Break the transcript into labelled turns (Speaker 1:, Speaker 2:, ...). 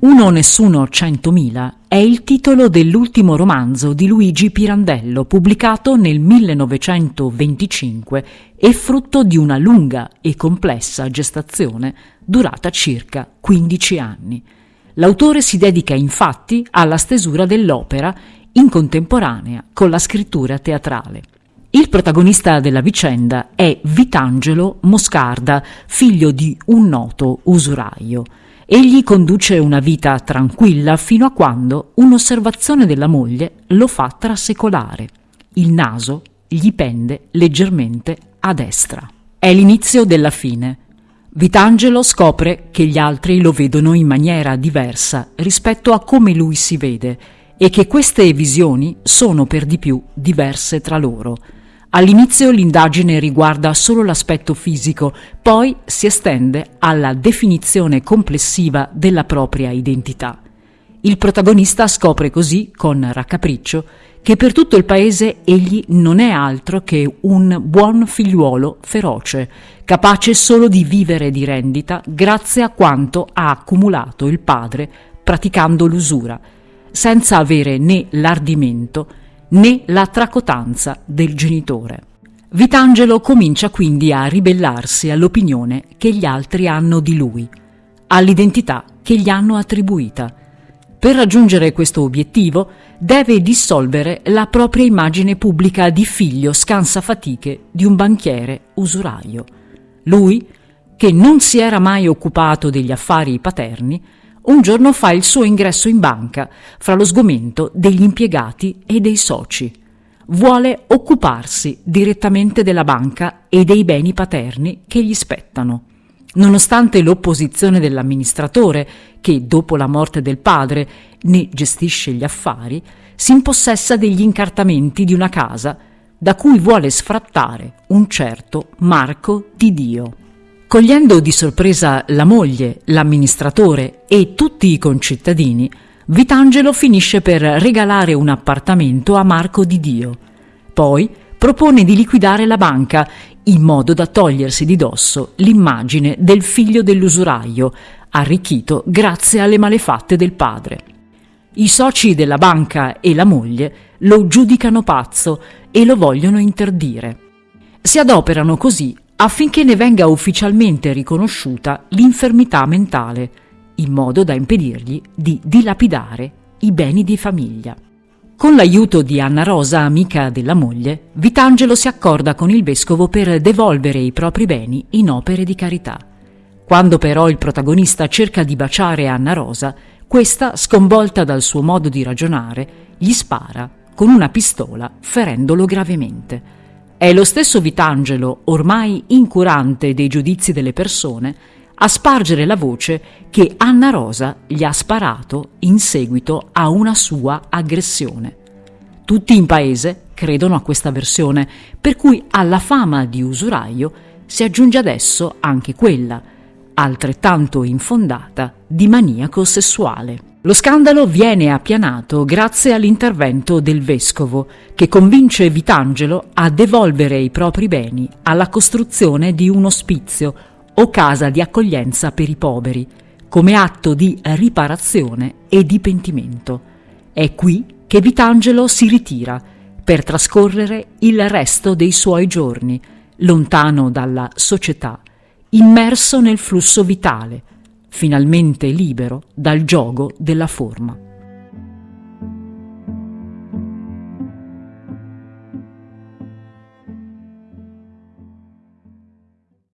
Speaker 1: Uno Nessuno Centomila è il titolo dell'ultimo romanzo di Luigi Pirandello pubblicato nel 1925 e frutto di una lunga e complessa gestazione durata circa 15 anni. L'autore si dedica infatti alla stesura dell'opera in contemporanea con la scrittura teatrale. Il protagonista della vicenda è Vitangelo Moscarda, figlio di un noto usuraio. Egli conduce una vita tranquilla fino a quando un'osservazione della moglie lo fa trasecolare. Il naso gli pende leggermente a destra. È l'inizio della fine. Vitangelo scopre che gli altri lo vedono in maniera diversa rispetto a come lui si vede e che queste visioni sono per di più diverse tra loro. All'inizio l'indagine riguarda solo l'aspetto fisico, poi si estende alla definizione complessiva della propria identità. Il protagonista scopre così, con raccapriccio, che per tutto il paese egli non è altro che un buon figliuolo feroce, capace solo di vivere di rendita grazie a quanto ha accumulato il padre praticando l'usura, senza avere né l'ardimento né la tracotanza del genitore. Vitangelo comincia quindi a ribellarsi all'opinione che gli altri hanno di lui, all'identità che gli hanno attribuita. Per raggiungere questo obiettivo deve dissolvere la propria immagine pubblica di figlio scansafatiche di un banchiere usuraio. Lui, che non si era mai occupato degli affari paterni, un giorno fa il suo ingresso in banca fra lo sgomento degli impiegati e dei soci. Vuole occuparsi direttamente della banca e dei beni paterni che gli spettano. Nonostante l'opposizione dell'amministratore, che dopo la morte del padre ne gestisce gli affari, si impossessa degli incartamenti di una casa da cui vuole sfrattare un certo Marco di Dio. Cogliendo di sorpresa la moglie, l'amministratore e tutti i concittadini, Vitangelo finisce per regalare un appartamento a Marco di Dio. Poi propone di liquidare la banca in modo da togliersi di dosso l'immagine del figlio dell'usuraio, arricchito grazie alle malefatte del padre. I soci della banca e la moglie lo giudicano pazzo e lo vogliono interdire. Si adoperano così affinché ne venga ufficialmente riconosciuta l'infermità mentale, in modo da impedirgli di dilapidare i beni di famiglia. Con l'aiuto di Anna Rosa, amica della moglie, Vitangelo si accorda con il vescovo per devolvere i propri beni in opere di carità. Quando però il protagonista cerca di baciare Anna Rosa, questa, sconvolta dal suo modo di ragionare, gli spara con una pistola ferendolo gravemente. È lo stesso Vitangelo, ormai incurante dei giudizi delle persone, a spargere la voce che Anna Rosa gli ha sparato in seguito a una sua aggressione. Tutti in paese credono a questa versione, per cui alla fama di usuraio si aggiunge adesso anche quella, altrettanto infondata, di maniaco sessuale. Lo scandalo viene appianato grazie all'intervento del vescovo, che convince Vitangelo a devolvere i propri beni alla costruzione di un ospizio o casa di accoglienza per i poveri, come atto di riparazione e di pentimento. È qui che Vitangelo si ritira per trascorrere il resto dei suoi giorni, lontano dalla società, immerso nel flusso vitale, finalmente libero dal gioco della forma.